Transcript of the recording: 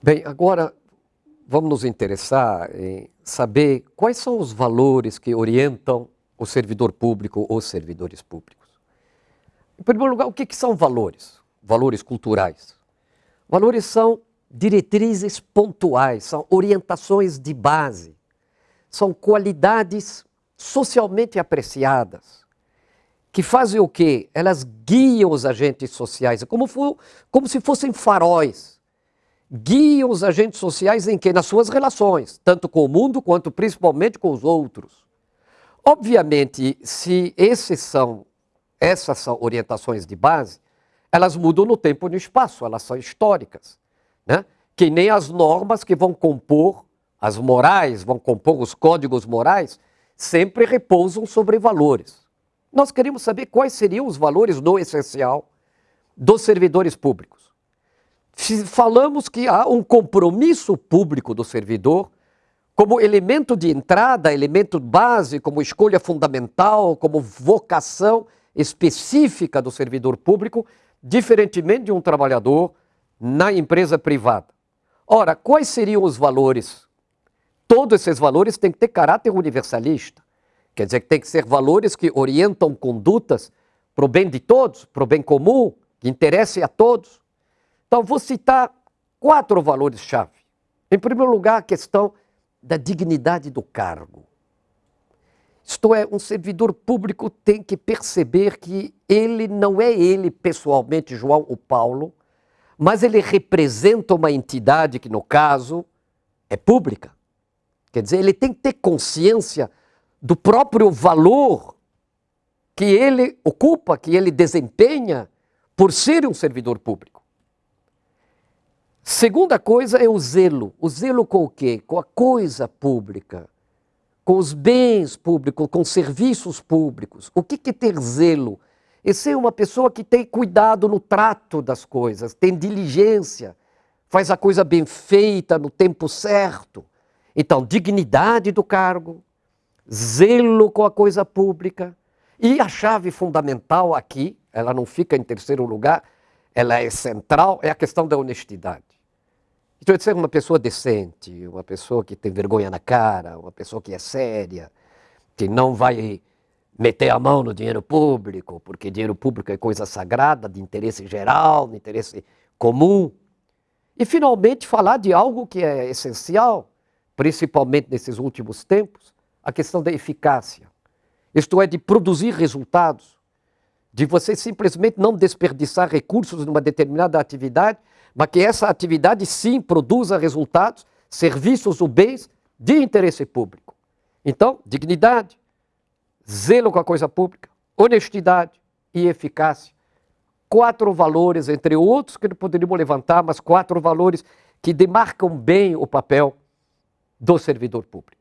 Bem, agora vamos nos interessar em saber quais são os valores que orientam o servidor público ou servidores públicos. Em primeiro lugar, o que, que são valores? Valores culturais. Valores são diretrizes pontuais, são orientações de base, são qualidades socialmente apreciadas, que fazem o quê? Elas guiam os agentes sociais, como, for, como se fossem faróis. Guiam os agentes sociais em que? Nas suas relações, tanto com o mundo quanto principalmente com os outros. Obviamente, se esses são, essas são orientações de base, elas mudam no tempo e no espaço, elas são históricas. Né? Que nem as normas que vão compor, as morais, vão compor os códigos morais, sempre repousam sobre valores. Nós queremos saber quais seriam os valores do essencial dos servidores públicos. Falamos que há um compromisso público do servidor como elemento de entrada, elemento base, como escolha fundamental, como vocação específica do servidor público, diferentemente de um trabalhador na empresa privada. Ora, quais seriam os valores? Todos esses valores têm que ter caráter universalista. Quer dizer que tem que ser valores que orientam condutas para o bem de todos, para o bem comum, que interesse a todos. Então, vou citar quatro valores-chave. Em primeiro lugar, a questão da dignidade do cargo. Isto é, um servidor público tem que perceber que ele não é ele pessoalmente, João ou Paulo, mas ele representa uma entidade que, no caso, é pública. Quer dizer, ele tem que ter consciência do próprio valor que ele ocupa, que ele desempenha por ser um servidor público. Segunda coisa é o zelo. O zelo com o quê? Com a coisa pública, com os bens públicos, com os serviços públicos. O que é ter zelo? É ser uma pessoa que tem cuidado no trato das coisas, tem diligência, faz a coisa bem feita no tempo certo. Então, dignidade do cargo, zelo com a coisa pública. E a chave fundamental aqui, ela não fica em terceiro lugar, ela é central, é a questão da honestidade. Então, de ser uma pessoa decente, uma pessoa que tem vergonha na cara, uma pessoa que é séria, que não vai meter a mão no dinheiro público, porque dinheiro público é coisa sagrada, de interesse geral, de interesse comum. E, finalmente, falar de algo que é essencial, principalmente nesses últimos tempos, a questão da eficácia. Isto é, de produzir resultados, de você simplesmente não desperdiçar recursos numa determinada atividade, mas que essa atividade sim produza resultados, serviços ou bens de interesse público. Então, dignidade, zelo com a coisa pública, honestidade e eficácia. Quatro valores, entre outros que poderíamos levantar, mas quatro valores que demarcam bem o papel do servidor público.